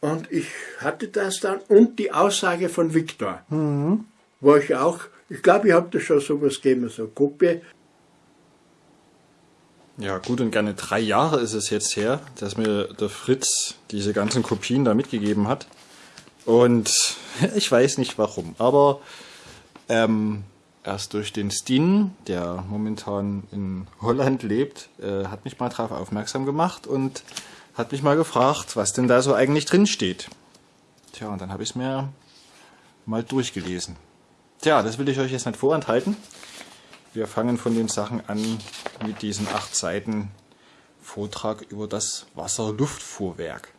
Und ich hatte das dann und die Aussage von Viktor, Mhm. wo ich auch, ich glaube, ich habe da schon sowas gegeben, so eine Gruppe. Ja, gut und gerne drei Jahre ist es jetzt her, dass mir der Fritz diese ganzen Kopien da mitgegeben hat. Und ich weiß nicht warum, aber ähm, erst durch den Stin, der momentan in Holland lebt, äh, hat mich mal darauf aufmerksam gemacht und hat mich mal gefragt, was denn da so eigentlich drin steht. Tja, und dann habe ich es mir mal durchgelesen. Tja, das will ich euch jetzt nicht vorenthalten. Wir fangen von den Sachen an mit diesen acht Seiten Vortrag über das Wasserluftfuhrwerk.